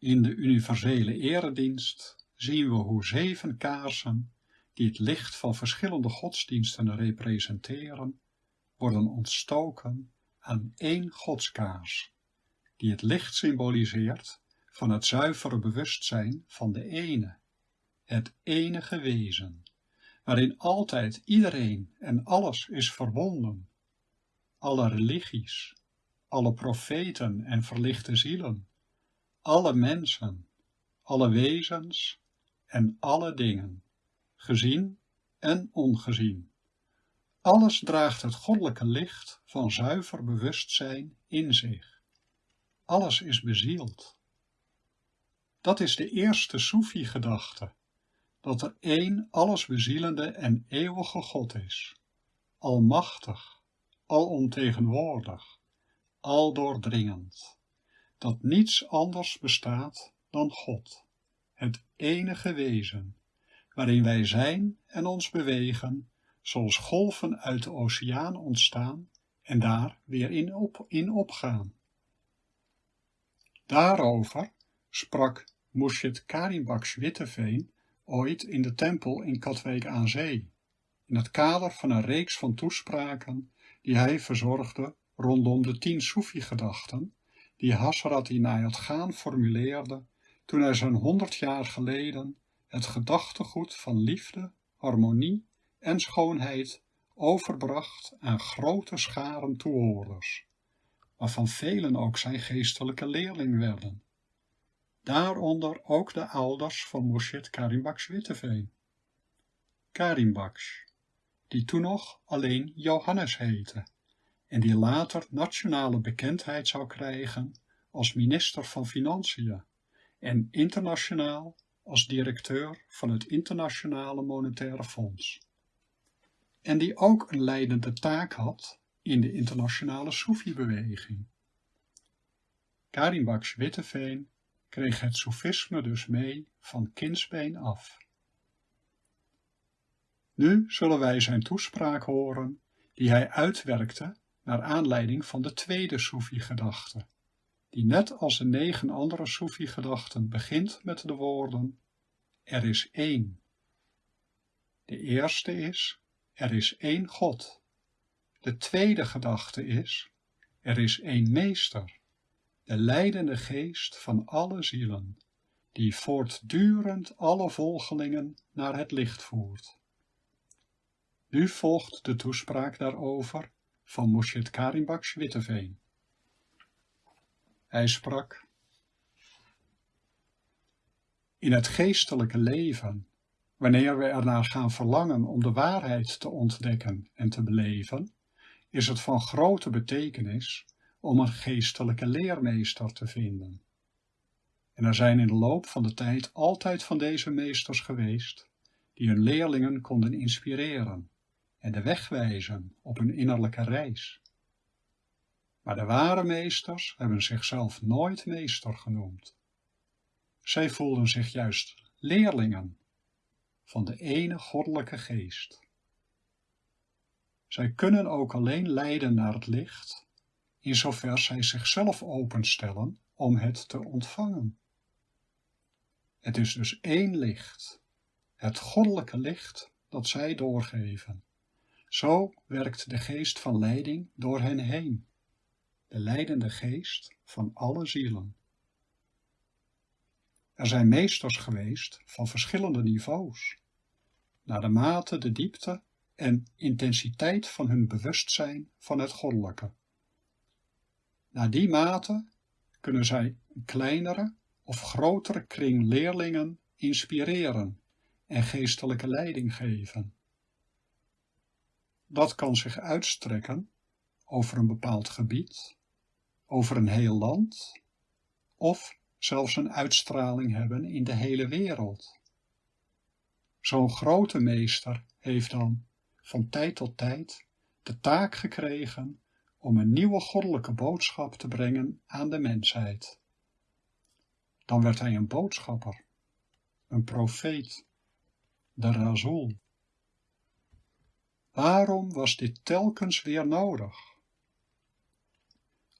In de universele eredienst zien we hoe zeven kaarsen, die het licht van verschillende godsdiensten representeren, worden ontstoken aan één godskaars, die het licht symboliseert van het zuivere bewustzijn van de ene, het enige wezen, waarin altijd iedereen en alles is verbonden, alle religies, alle profeten en verlichte zielen, alle mensen, alle wezens en alle dingen, gezien en ongezien. Alles draagt het goddelijke licht van zuiver bewustzijn in zich. Alles is bezield. Dat is de eerste Soefi-gedachte, dat er één allesbezielende en eeuwige God is, almachtig, alomtegenwoordig, aldoordringend, dat niets anders bestaat dan God, het enige wezen, waarin wij zijn en ons bewegen, zoals golven uit de oceaan ontstaan en daar weer in, op, in opgaan. Daarover sprak Murshid Karimbaks Witteveen ooit in de tempel in Katwijk aan Zee, in het kader van een reeks van toespraken die hij verzorgde rondom de tien Soefi-gedachten die Hasrat Inayat Gaan formuleerde toen hij zo'n honderd jaar geleden het gedachtegoed van liefde, harmonie en schoonheid overbracht aan grote scharen toehoorders, waarvan velen ook zijn geestelijke leerling werden. Daaronder ook de ouders van Murshid Karimbaks Witteveen. Karimbaks, die toen nog alleen Johannes heette en die later nationale bekendheid zou krijgen als minister van Financiën en internationaal als directeur van het Internationale Monetaire Fonds. En die ook een leidende taak had in de internationale Soefi-beweging. Karimbaks Witteveen kreeg het soefisme dus mee van kindsbeen af. Nu zullen wij zijn toespraak horen die hij uitwerkte naar aanleiding van de tweede Soefi-gedachte, die net als de negen andere Soefi-gedachten begint met de woorden Er is één. De eerste is Er is één God. De tweede gedachte is Er is één Meester de leidende geest van alle zielen, die voortdurend alle volgelingen naar het licht voert. Nu volgt de toespraak daarover van Moshet Karimbaks Witteveen. Hij sprak, In het geestelijke leven, wanneer we ernaar gaan verlangen om de waarheid te ontdekken en te beleven, is het van grote betekenis om een geestelijke leermeester te vinden. En er zijn in de loop van de tijd altijd van deze meesters geweest, die hun leerlingen konden inspireren en de weg wijzen op hun innerlijke reis. Maar de ware meesters hebben zichzelf nooit meester genoemd. Zij voelden zich juist leerlingen van de ene goddelijke geest. Zij kunnen ook alleen leiden naar het licht in zover zij zichzelf openstellen om het te ontvangen. Het is dus één licht, het goddelijke licht dat zij doorgeven. Zo werkt de geest van leiding door hen heen, de leidende geest van alle zielen. Er zijn meesters geweest van verschillende niveaus, naar de mate, de diepte en intensiteit van hun bewustzijn van het goddelijke. Naar die mate kunnen zij een kleinere of grotere kring leerlingen inspireren en geestelijke leiding geven. Dat kan zich uitstrekken over een bepaald gebied, over een heel land of zelfs een uitstraling hebben in de hele wereld. Zo'n grote meester heeft dan van tijd tot tijd de taak gekregen om een nieuwe goddelijke boodschap te brengen aan de mensheid. Dan werd hij een boodschapper, een profeet, de razul. Waarom was dit telkens weer nodig?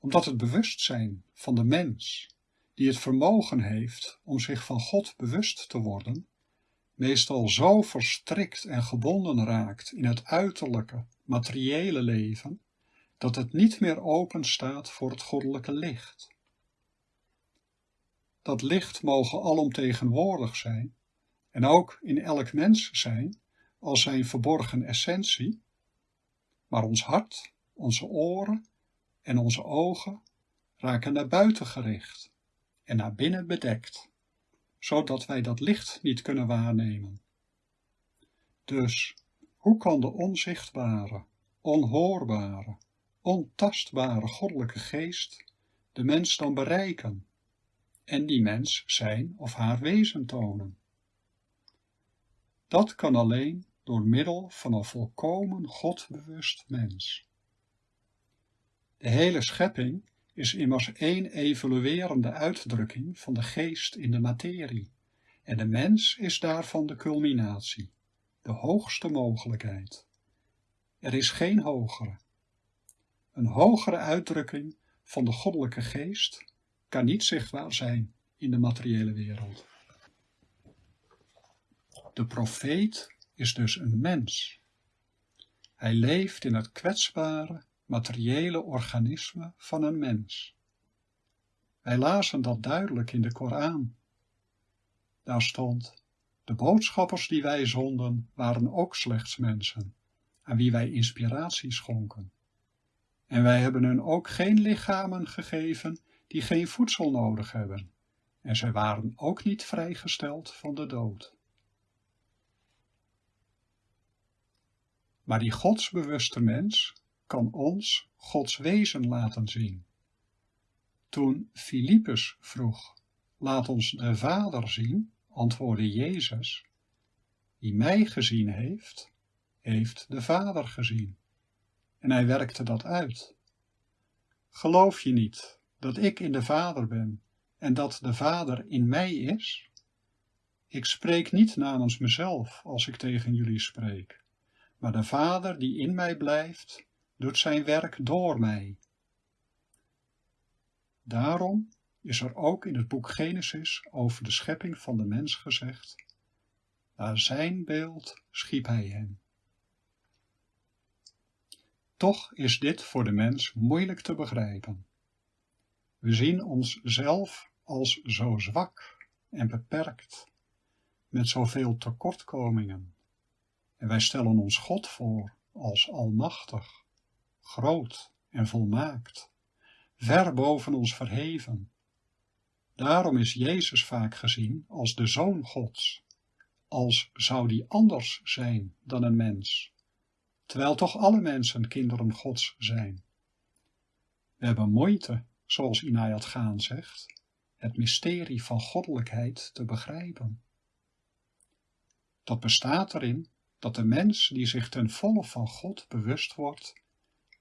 Omdat het bewustzijn van de mens, die het vermogen heeft om zich van God bewust te worden, meestal zo verstrikt en gebonden raakt in het uiterlijke, materiële leven, dat het niet meer open staat voor het goddelijke licht. Dat licht mogen alomtegenwoordig zijn en ook in elk mens zijn als zijn verborgen essentie, maar ons hart, onze oren en onze ogen raken naar buiten gericht en naar binnen bedekt, zodat wij dat licht niet kunnen waarnemen. Dus, hoe kan de onzichtbare, onhoorbare, ontastbare goddelijke geest de mens dan bereiken en die mens zijn of haar wezen tonen? Dat kan alleen door middel van een volkomen godbewust mens. De hele schepping is immers één evoluerende uitdrukking van de geest in de materie, en de mens is daarvan de culminatie, de hoogste mogelijkheid. Er is geen hogere. Een hogere uitdrukking van de goddelijke geest kan niet zichtbaar zijn in de materiële wereld. De profeet is dus een mens. Hij leeft in het kwetsbare, materiële organisme van een mens. Wij lazen dat duidelijk in de Koran. Daar stond, de boodschappers die wij zonden waren ook slechts mensen, aan wie wij inspiratie schonken. En wij hebben hun ook geen lichamen gegeven die geen voedsel nodig hebben, en zij waren ook niet vrijgesteld van de dood. Maar die godsbewuste mens kan ons Gods wezen laten zien. Toen Filippus vroeg, laat ons de Vader zien, antwoordde Jezus, wie mij gezien heeft, heeft de Vader gezien. En hij werkte dat uit. Geloof je niet dat ik in de Vader ben en dat de Vader in mij is? Ik spreek niet namens mezelf als ik tegen jullie spreek, maar de Vader die in mij blijft, doet zijn werk door mij. Daarom is er ook in het boek Genesis over de schepping van de mens gezegd, naar zijn beeld schiep hij hem. Toch is dit voor de mens moeilijk te begrijpen. We zien onszelf als zo zwak en beperkt, met zoveel tekortkomingen, en wij stellen ons God voor als almachtig, groot en volmaakt, ver boven ons verheven. Daarom is Jezus vaak gezien als de Zoon Gods, als zou die anders zijn dan een mens, terwijl toch alle mensen kinderen Gods zijn. We hebben moeite, zoals Inayat Gaan zegt, het mysterie van goddelijkheid te begrijpen. Dat bestaat erin dat de mens die zich ten volle van God bewust wordt,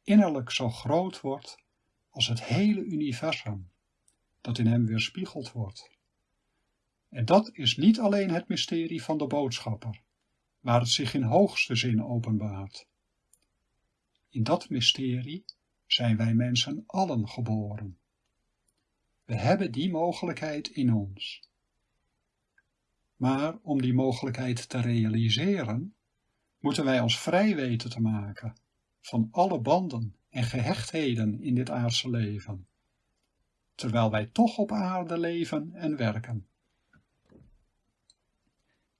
innerlijk zo groot wordt als het hele universum, dat in hem weerspiegeld wordt. En dat is niet alleen het mysterie van de boodschapper, waar het zich in hoogste zin openbaart. In dat mysterie zijn wij mensen allen geboren. We hebben die mogelijkheid in ons. Maar om die mogelijkheid te realiseren, moeten wij ons vrij weten te maken van alle banden en gehechtheden in dit aardse leven, terwijl wij toch op aarde leven en werken.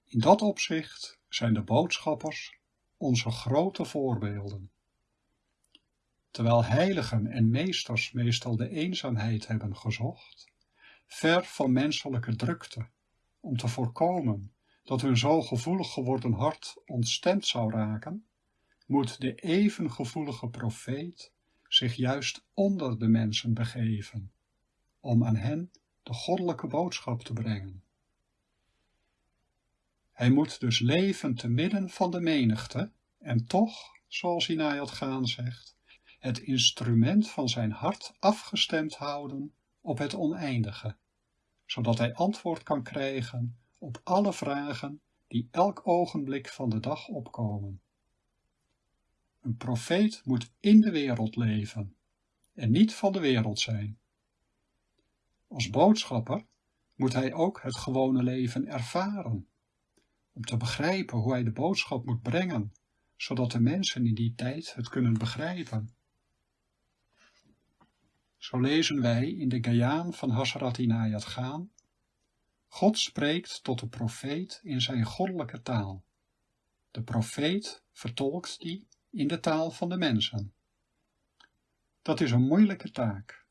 In dat opzicht zijn de boodschappers onze grote voorbeelden. Terwijl heiligen en meesters meestal de eenzaamheid hebben gezocht, ver van menselijke drukte, om te voorkomen dat hun zo gevoelig geworden hart ontstemd zou raken, moet de even gevoelige profeet zich juist onder de mensen begeven, om aan hen de goddelijke boodschap te brengen. Hij moet dus leven te midden van de menigte en toch, zoals Inayat Gaan zegt, het instrument van zijn hart afgestemd houden op het oneindige, zodat hij antwoord kan krijgen op alle vragen die elk ogenblik van de dag opkomen. Een profeet moet in de wereld leven en niet van de wereld zijn. Als boodschapper moet hij ook het gewone leven ervaren, om te begrijpen hoe hij de boodschap moet brengen, zodat de mensen in die tijd het kunnen begrijpen. Zo lezen wij in de Gayaan van Hasrat Inayat Gaan, God spreekt tot de profeet in zijn goddelijke taal. De profeet vertolkt die in de taal van de mensen. Dat is een moeilijke taak.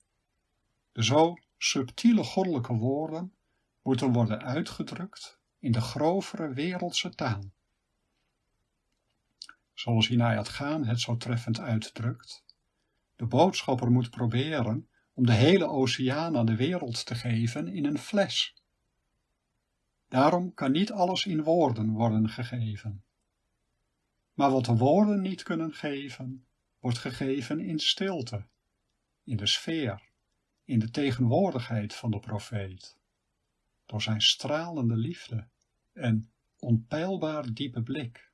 De zo subtiele goddelijke woorden moeten worden uitgedrukt in de grovere wereldse taal. Zoals Hinayat Gaan het zo treffend uitdrukt, de boodschapper moet proberen om de hele oceaan aan de wereld te geven in een fles. Daarom kan niet alles in woorden worden gegeven. Maar wat de woorden niet kunnen geven, wordt gegeven in stilte, in de sfeer, in de tegenwoordigheid van de profeet, door zijn stralende liefde en onpeilbaar diepe blik.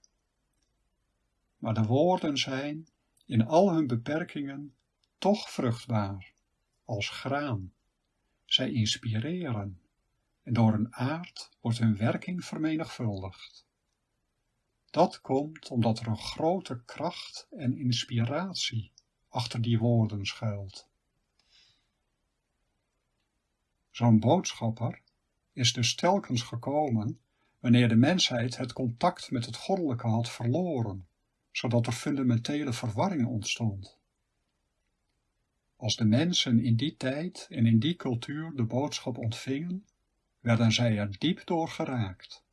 Maar de woorden zijn, in al hun beperkingen, toch vruchtbaar, als graan. Zij inspireren, en door een aard wordt hun werking vermenigvuldigd. Dat komt omdat er een grote kracht en inspiratie achter die woorden schuilt. Zo'n boodschapper is dus telkens gekomen wanneer de mensheid het contact met het goddelijke had verloren, zodat er fundamentele verwarring ontstond. Als de mensen in die tijd en in die cultuur de boodschap ontvingen, werden zij er diep door geraakt.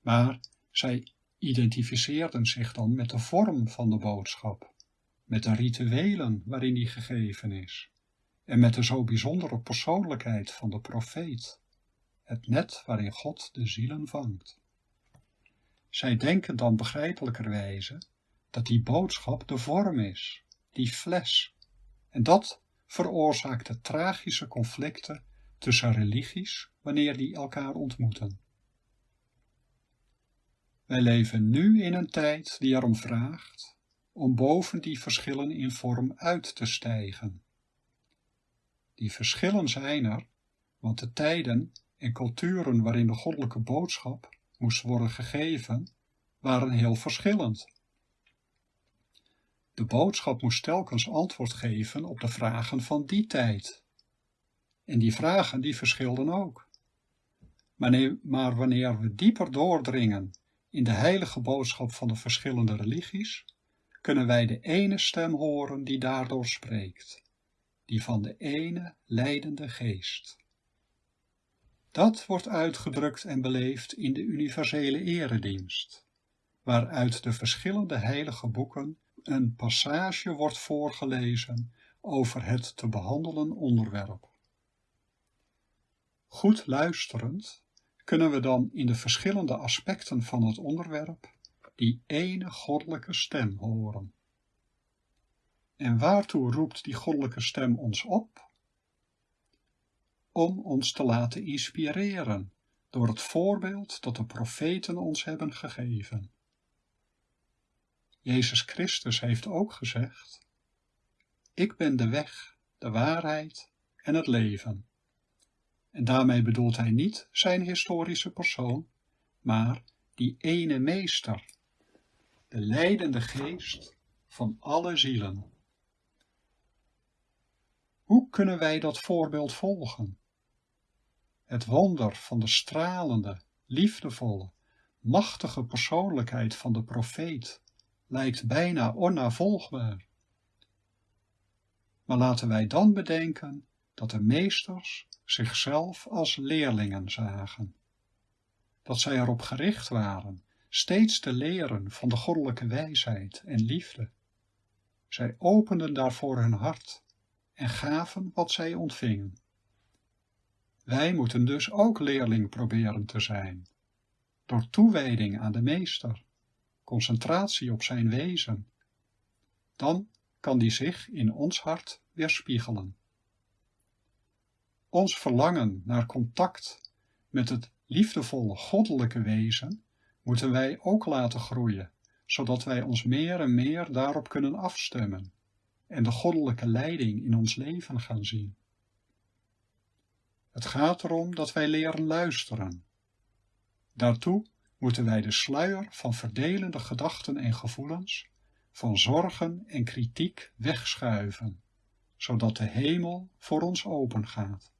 Maar zij identificeerden zich dan met de vorm van de boodschap, met de rituelen waarin die gegeven is, en met de zo bijzondere persoonlijkheid van de profeet, het net waarin God de zielen vangt. Zij denken dan begrijpelijkerwijze dat die boodschap de vorm is, die fles, en dat veroorzaakt de tragische conflicten tussen religies wanneer die elkaar ontmoeten. Wij leven nu in een tijd die erom vraagt om boven die verschillen in vorm uit te stijgen. Die verschillen zijn er, want de tijden en culturen waarin de goddelijke boodschap moest worden gegeven, waren heel verschillend. De boodschap moest telkens antwoord geven op de vragen van die tijd. En die vragen die verschilden ook. Maar wanneer we dieper doordringen in de heilige boodschap van de verschillende religies, kunnen wij de ene stem horen die daardoor spreekt, die van de ene leidende geest. Dat wordt uitgedrukt en beleefd in de universele eredienst, waaruit de verschillende heilige boeken een passage wordt voorgelezen over het te behandelen onderwerp. Goed luisterend kunnen we dan in de verschillende aspecten van het onderwerp die ene goddelijke stem horen. En waartoe roept die goddelijke stem ons op? Om ons te laten inspireren door het voorbeeld dat de profeten ons hebben gegeven. Jezus Christus heeft ook gezegd, ik ben de weg, de waarheid en het leven. En daarmee bedoelt hij niet zijn historische persoon, maar die ene meester, de leidende geest van alle zielen. Hoe kunnen wij dat voorbeeld volgen? Het wonder van de stralende, liefdevolle, machtige persoonlijkheid van de profeet lijkt bijna onnavolgbaar. Maar laten wij dan bedenken dat de meesters zichzelf als leerlingen zagen. Dat zij erop gericht waren steeds te leren van de goddelijke wijsheid en liefde. Zij openden daarvoor hun hart en gaven wat zij ontvingen. Wij moeten dus ook leerling proberen te zijn, door toewijding aan de meester, concentratie op zijn wezen. Dan kan die zich in ons hart weerspiegelen. Ons verlangen naar contact met het liefdevolle goddelijke wezen moeten wij ook laten groeien, zodat wij ons meer en meer daarop kunnen afstemmen en de goddelijke leiding in ons leven gaan zien. Het gaat erom dat wij leren luisteren. Daartoe moeten wij de sluier van verdelende gedachten en gevoelens, van zorgen en kritiek wegschuiven, zodat de hemel voor ons opengaat.